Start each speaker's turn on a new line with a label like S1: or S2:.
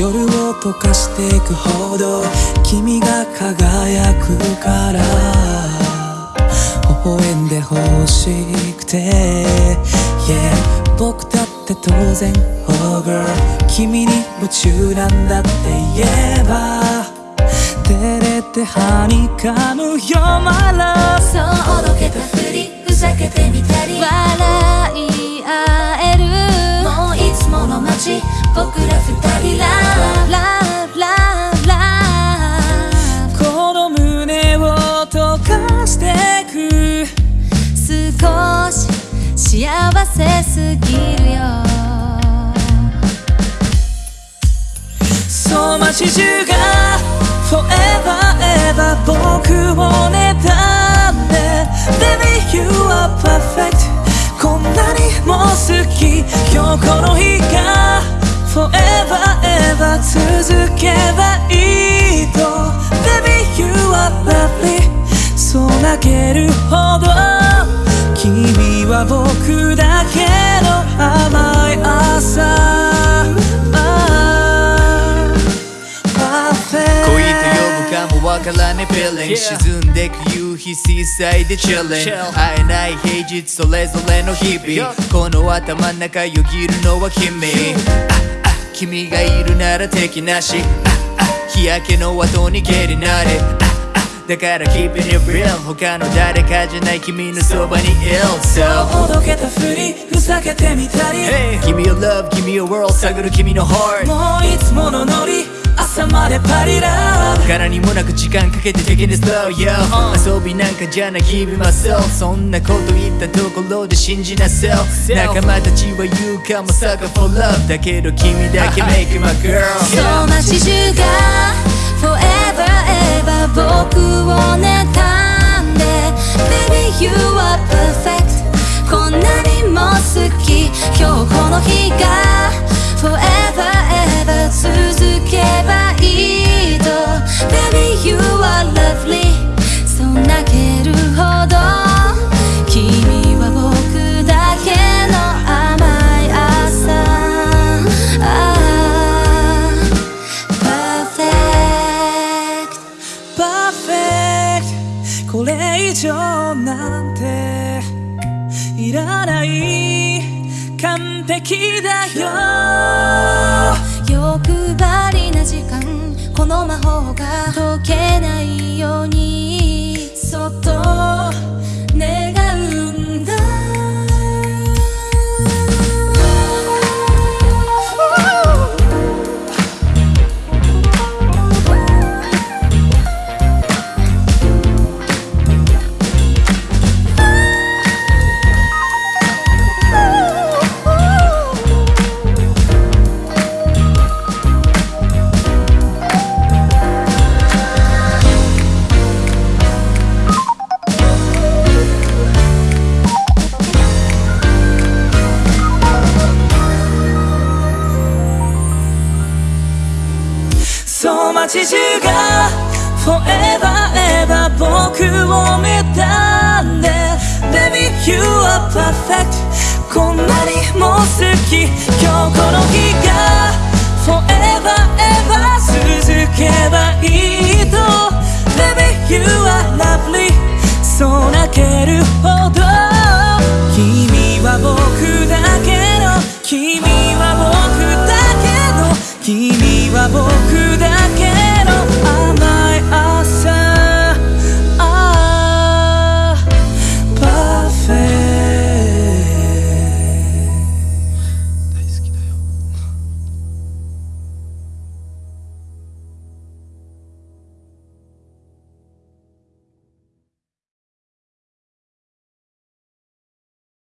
S1: 夜を溶かしていくほど君が輝くから。微笑んでほしくて。Yeah 僕だって当然 Oh girl 君に夢中なんだって。言えば。照れてはにかむ You're my love
S2: そうおどけたふりふざけてみたり。笑い
S1: 溶かしてく。
S2: 少し幸せすぎるよ。
S1: そう街中が Forever ever 僕を妬んで。Baby you are perfect こんなにも好き。今日この日が Forever けるほど。君は僕だけの甘い朝。恋と呼
S3: ぶかもわからね。Feeling 沈んでく夕日水彩で chilling 会えない平日それぞれの日々。この頭ん中よぎるのは君。ああ君がいるなら敵なし。ああ日焼けの後にゲリなれ。ああだから keep it real. 他の誰かじゃない君のそばにいる So
S1: おどけたふりふざけてみたり。
S3: Hey 君を love 君を world. 探る君の heart.
S1: もういつものノリ朝までパリラブ。
S3: 柄にもなく時間かけて taking it slow yo. 遊びなんかじゃない日々 myself そんなこと言ったところで信じな self. 仲間たちは言うかも sucker for love だけど君だけ make my girl. そ
S2: う街中が Forever を妬んで。Baby you are perfect こんなにも好き。今日この日が
S1: いらない完璧だよ。
S2: 欲張りな時間この魔法が解けないように。そっと
S1: 街中が Forever ever 僕を見たんで Baby you are perfect こんなにも好き今日この日が Forever ever 続けばいいと Baby you are lovely そう泣けるほど君は僕だけの君は僕だけの君は僕だけの